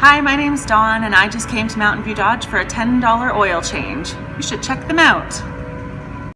Hi, my name's Dawn and I just came to Mountain View Dodge for a $10 oil change. You should check them out.